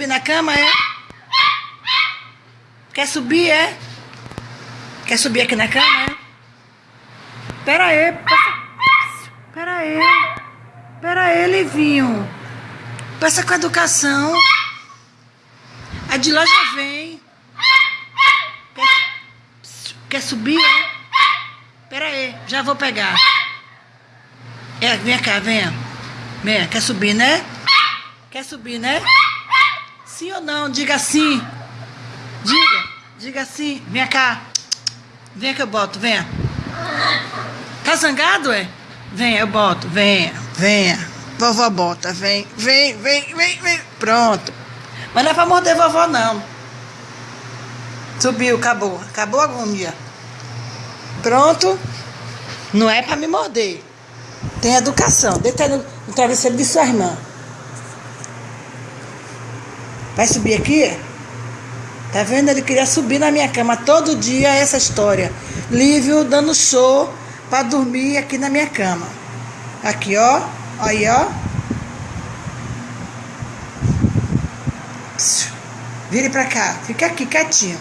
subir na cama, é? Quer subir, é? Quer subir aqui na cama, é? Pera aí, passa... pera aí. Pera aí, Livinho. Passa com educação. A de já vem. Quer, quer subir, é? Pera aí, já vou pegar. É, vem cá, venha. Venha, quer subir, né? Quer subir, né? Sim ou não? Diga sim. Diga, diga sim. Vem cá. Vem que eu boto, venha. Tá zangado, é? Vem, eu boto, venha, venha. Vovó bota, vem, vem, vem, vem, vem. Pronto. Mas não é pra morder vovó, não. Subiu, acabou. Acabou a agonia. Pronto. Não é pra me morder. Tem educação. Deita no, no travesseiro de sua irmã. Vai subir aqui? Tá vendo? Ele queria subir na minha cama todo dia essa história. Lívio dando show para dormir aqui na minha cama. Aqui, ó. Aí, ó. Vire pra cá. Fica aqui quietinho.